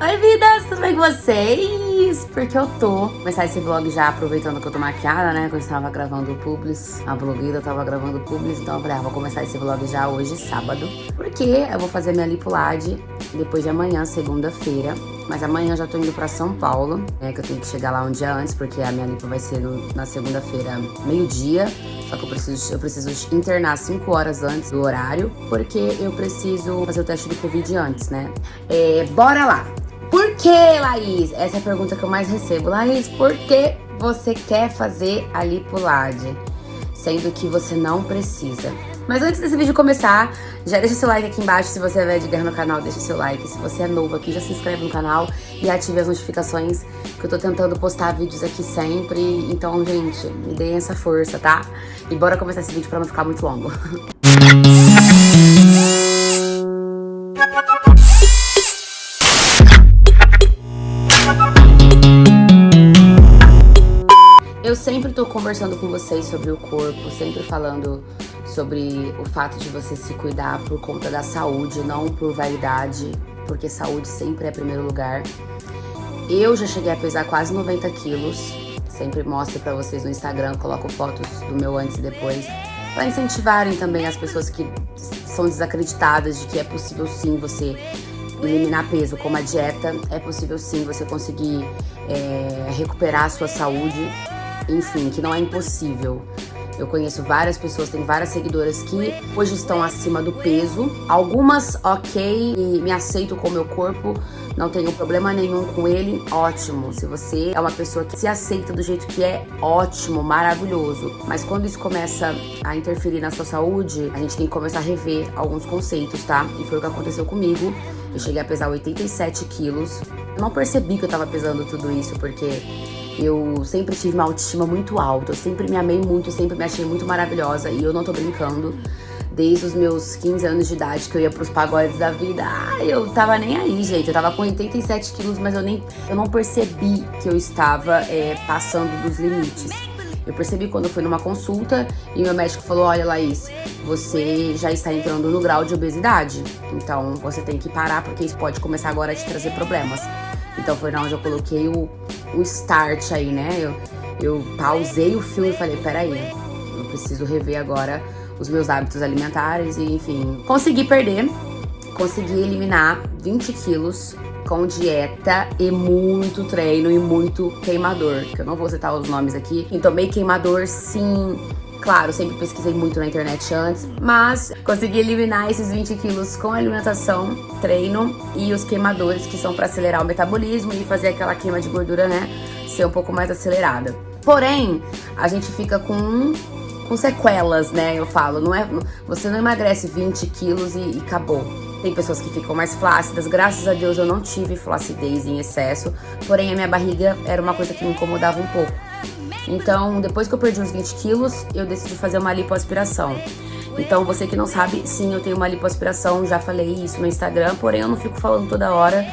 Oi, vidas, tudo bem com vocês? Porque eu tô começar esse vlog já aproveitando que eu tô maquiada, né? Que eu estava gravando o Publis, a blogueira tava gravando o Publis, então eu falei, ah, vou começar esse vlog já hoje, sábado. Porque eu vou fazer minha lipulade depois de amanhã, segunda-feira. Mas amanhã já tô indo pra São Paulo, né? Que eu tenho que chegar lá um dia antes, porque a minha lipo vai ser no, na segunda-feira, meio-dia. Só que eu preciso, eu preciso internar 5 horas antes do horário, porque eu preciso fazer o teste do Covid antes, né? É, bora lá! Por que, Laís? Essa é a pergunta que eu mais recebo. Laís, por que você quer fazer a lipulade? Sendo que você não precisa. Mas antes desse vídeo começar, já deixa seu like aqui embaixo. Se você é velho de guerra no canal, deixa seu like. Se você é novo aqui, já se inscreve no canal e ative as notificações, que eu tô tentando postar vídeos aqui sempre. Então, gente, me deem essa força, tá? E bora começar esse vídeo pra não ficar muito longo. tô conversando com vocês sobre o corpo, sempre falando sobre o fato de você se cuidar por conta da saúde, não por vaidade, porque saúde sempre é primeiro lugar. Eu já cheguei a pesar quase 90 quilos, sempre mostro pra vocês no Instagram, coloco fotos do meu antes e depois, para incentivarem também as pessoas que são desacreditadas de que é possível sim você eliminar peso com uma dieta, é possível sim você conseguir é, recuperar a sua saúde, enfim, que não é impossível. Eu conheço várias pessoas, tem várias seguidoras que hoje estão acima do peso. Algumas, ok, me aceito com o meu corpo, não tenho problema nenhum com ele, ótimo. Se você é uma pessoa que se aceita do jeito que é, ótimo, maravilhoso. Mas quando isso começa a interferir na sua saúde, a gente tem que começar a rever alguns conceitos, tá? E foi o que aconteceu comigo. Eu cheguei a pesar 87 quilos. Eu não percebi que eu tava pesando tudo isso, porque eu sempre tive uma autoestima muito alta, eu sempre me amei muito, sempre me achei muito maravilhosa e eu não tô brincando. Desde os meus 15 anos de idade que eu ia pros pagodes da vida, eu tava nem aí, gente. Eu tava com 87 quilos, mas eu nem eu não percebi que eu estava é, passando dos limites. Eu percebi quando eu fui numa consulta e meu médico falou: Olha, Laís, você já está entrando no grau de obesidade. Então você tem que parar porque isso pode começar agora a te trazer problemas. Então foi na onde eu coloquei o, o start aí, né? Eu, eu pausei o filme e falei, peraí, eu preciso rever agora os meus hábitos alimentares e, enfim, consegui perder, consegui eliminar 20 quilos com dieta e muito treino e muito queimador, que eu não vou citar os nomes aqui. Então, meio queimador, sim, Claro, sempre pesquisei muito na internet antes, mas consegui eliminar esses 20 quilos com alimentação, treino e os queimadores, que são para acelerar o metabolismo e fazer aquela queima de gordura, né, ser um pouco mais acelerada. Porém, a gente fica com com sequelas, né? Eu falo, não é, você não emagrece 20 quilos e, e acabou. Tem pessoas que ficam mais flácidas, graças a Deus eu não tive flacidez em excesso, porém a minha barriga era uma coisa que me incomodava um pouco. Então, depois que eu perdi uns 20 quilos, eu decidi fazer uma lipoaspiração. Então, você que não sabe, sim, eu tenho uma lipoaspiração, já falei isso no Instagram, porém eu não fico falando toda hora.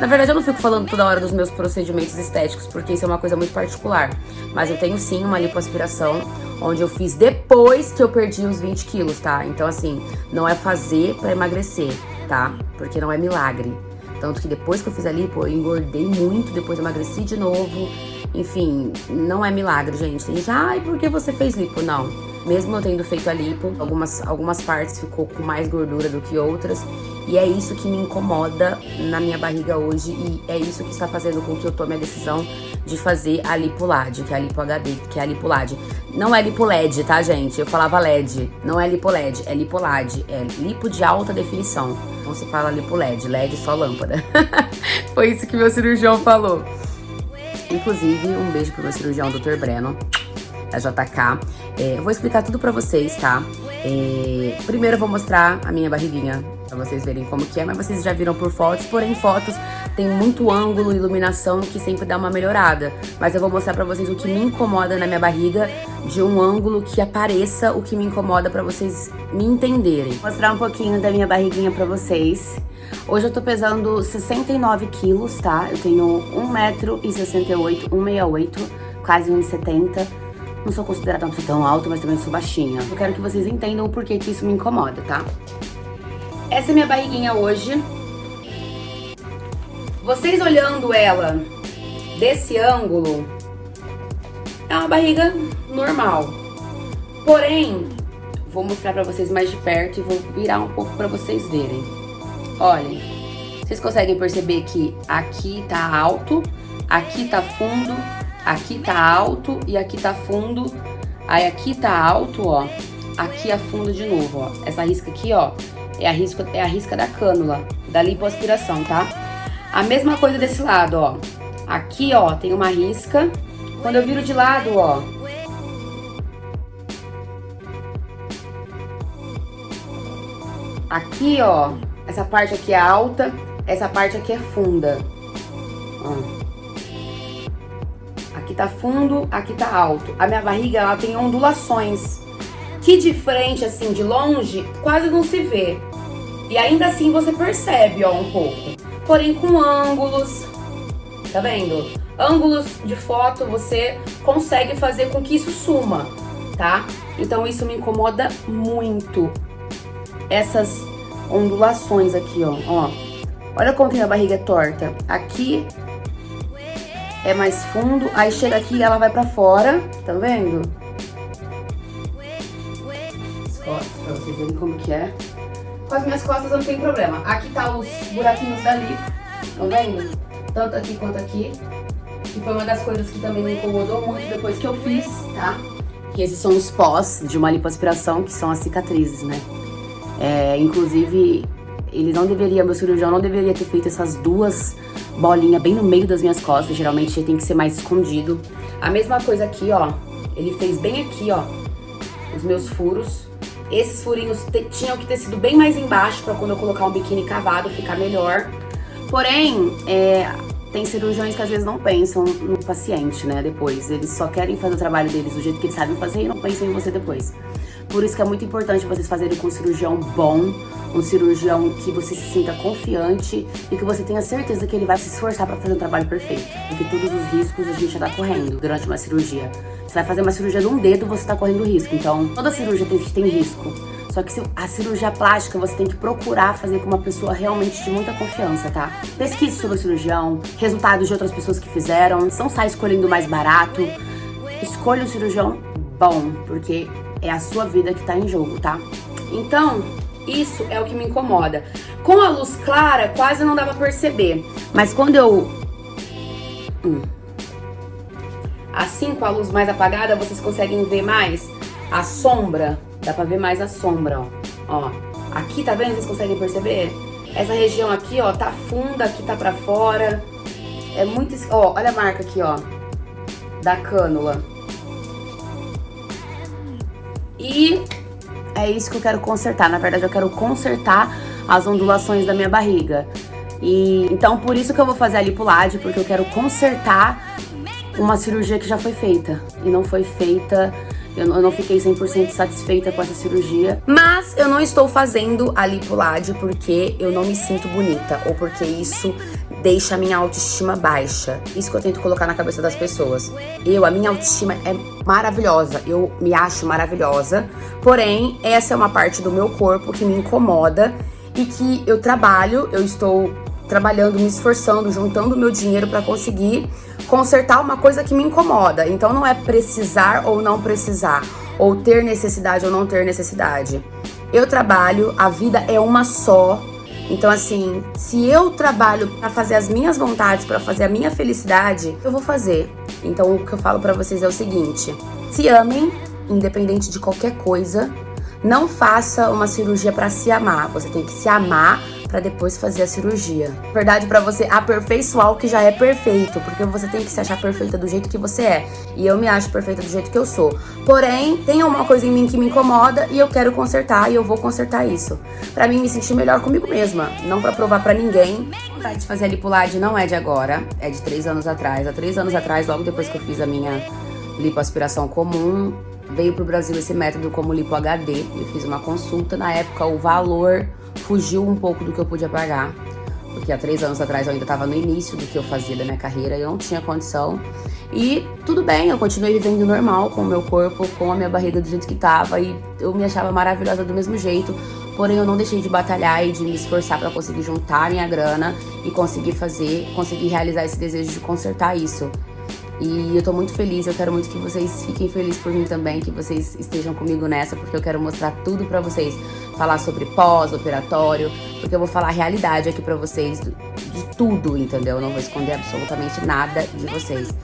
Na verdade, eu não fico falando toda hora dos meus procedimentos estéticos, porque isso é uma coisa muito particular. Mas eu tenho sim uma lipoaspiração, onde eu fiz depois que eu perdi os 20 quilos, tá? Então, assim, não é fazer pra emagrecer, tá? Porque não é milagre. Tanto que depois que eu fiz a lipo, eu engordei muito, depois emagreci de novo. Enfim, não é milagre, gente. Tem gente, ai, por que você fez lipo? Não. Mesmo eu tendo feito a lipo, algumas, algumas partes ficou com mais gordura do que outras. E é isso que me incomoda na minha barriga hoje. E é isso que está fazendo com que eu tome a decisão de fazer a lipolade, que é a lipo HD, que é a lipolade. Não é lipo LED, tá, gente? Eu falava LED. Não é lipo LED, é lipolade. É lipo de alta definição. Não se fala lipo LED, LED só lâmpada. Foi isso que meu cirurgião falou. Inclusive, um beijo pro meu cirurgião, Dr. Breno, da JK. É, eu vou explicar tudo pra vocês, tá? É, primeiro eu vou mostrar a minha barriguinha, pra vocês verem como que é, mas vocês já viram por fotos, porém fotos tem muito ângulo, iluminação que sempre dá uma melhorada. Mas eu vou mostrar pra vocês o que me incomoda na minha barriga, de um ângulo que apareça o que me incomoda pra vocês me entenderem. Vou mostrar um pouquinho da minha barriguinha pra vocês. Hoje eu tô pesando 69 quilos, tá? Eu tenho 1,68m, 1,68m, quase 1,70m. Não sou considerada uma pessoa tão alta, mas também sou baixinha. Eu quero que vocês entendam o porquê que isso me incomoda, tá? Essa é minha barriguinha hoje. Vocês olhando ela desse ângulo, é uma barriga normal. Porém, vou mostrar pra vocês mais de perto e vou virar um pouco pra vocês verem. Olhem, vocês conseguem perceber que aqui tá alto, aqui tá fundo, aqui tá alto e aqui tá fundo. Aí aqui tá alto, ó, aqui afunda de novo, ó. Essa risca aqui, ó, é a risca, é a risca da cânula, da lipoaspiração, tá? A mesma coisa desse lado, ó. Aqui, ó, tem uma risca. Quando eu viro de lado, ó, Aqui, ó, essa parte aqui é alta, essa parte aqui é funda. Ó. Tá fundo, aqui tá alto. A minha barriga, ela tem ondulações. Que de frente, assim, de longe, quase não se vê. E ainda assim você percebe, ó, um pouco. Porém, com ângulos, tá vendo? Ângulos de foto, você consegue fazer com que isso suma, tá? Então isso me incomoda muito essas ondulações aqui, ó. ó. Olha como que a barriga é torta. Aqui é mais fundo, aí chega aqui ela vai pra fora, tá vendo? As pra vocês verem como que é. Com as minhas costas não tem problema. Aqui tá os buraquinhos dali, tá vendo? Tanto aqui quanto aqui. Que foi uma das coisas que também me incomodou muito depois que eu fiz, tá? Que esses são os pós de uma lipoaspiração, que são as cicatrizes, né? É, inclusive, ele não deveria, meu cirurgião não deveria ter feito essas duas bolinhas bem no meio das minhas costas. Geralmente tem que ser mais escondido. A mesma coisa aqui, ó. Ele fez bem aqui, ó, os meus furos. Esses furinhos tinham que ter sido bem mais embaixo para quando eu colocar um biquíni cavado ficar melhor. Porém, é, tem cirurgiões que às vezes não pensam no paciente, né, depois. Eles só querem fazer o trabalho deles do jeito que eles sabem fazer e não pensam em você depois. Por isso que é muito importante vocês fazerem com um cirurgião bom, um cirurgião que você se sinta confiante e que você tenha certeza que ele vai se esforçar para fazer um trabalho perfeito. Porque todos os riscos a gente já tá correndo durante uma cirurgia. Você vai fazer uma cirurgia de um dedo, você tá correndo risco. Então, toda cirurgia tem, tem risco. Só que a cirurgia plástica você tem que procurar fazer com uma pessoa realmente de muita confiança, tá? Pesquise sobre o cirurgião, resultados de outras pessoas que fizeram, não sai escolhendo o mais barato. Escolha um cirurgião bom, porque é a sua vida que tá em jogo, tá? Então, isso é o que me incomoda. Com a luz clara, quase não dá pra perceber. Mas quando eu... Hum. Assim, com a luz mais apagada, vocês conseguem ver mais a sombra. Dá pra ver mais a sombra, ó. ó. Aqui, tá vendo? Vocês conseguem perceber? Essa região aqui, ó, tá funda, aqui tá pra fora. É muito... Ó, olha a marca aqui, ó. Da cânula. E é isso que eu quero consertar. Na verdade, eu quero consertar as ondulações da minha barriga. E então por isso que eu vou fazer a lipulade, porque eu quero consertar uma cirurgia que já foi feita e não foi feita eu não fiquei 100% satisfeita com essa cirurgia. Mas eu não estou fazendo a lipulade porque eu não me sinto bonita. Ou porque isso deixa a minha autoestima baixa. Isso que eu tento colocar na cabeça das pessoas. Eu, a minha autoestima é maravilhosa. Eu me acho maravilhosa. Porém, essa é uma parte do meu corpo que me incomoda e que eu trabalho, eu estou trabalhando, me esforçando, juntando meu dinheiro para conseguir consertar uma coisa que me incomoda. Então não é precisar ou não precisar, ou ter necessidade ou não ter necessidade. Eu trabalho, a vida é uma só. Então assim, se eu trabalho para fazer as minhas vontades, para fazer a minha felicidade, eu vou fazer. Então o que eu falo para vocês é o seguinte: se amem, independente de qualquer coisa. Não faça uma cirurgia para se amar. Você tem que se amar para depois fazer a cirurgia. Verdade para você aperfeiçoar o que já é perfeito, porque você tem que se achar perfeita do jeito que você é. E eu me acho perfeita do jeito que eu sou. Porém, tem uma coisa em mim que me incomoda e eu quero consertar e eu vou consertar isso. Para mim me sentir melhor comigo mesma, não para provar para ninguém. A vontade de fazer a lipulade não é de agora, é de três anos atrás. Há três anos atrás, logo depois que eu fiz a minha lipoaspiração comum, veio pro Brasil esse método como lipo HD. Eu fiz uma consulta, na época o valor fugiu um pouco do que eu podia pagar, porque há três anos atrás eu ainda estava no início do que eu fazia da minha carreira e eu não tinha condição. E tudo bem, eu continuei vivendo normal com o meu corpo, com a minha barriga do jeito que tava e eu me achava maravilhosa do mesmo jeito. Porém, eu não deixei de batalhar e de me esforçar para conseguir juntar minha grana e conseguir fazer, conseguir realizar esse desejo de consertar isso. E eu tô muito feliz, eu quero muito que vocês fiquem felizes por mim também, que vocês estejam comigo nessa, porque eu quero mostrar tudo pra vocês. Falar sobre pós-operatório, porque eu vou falar a realidade aqui pra vocês de tudo, entendeu? Eu não vou esconder absolutamente nada de vocês.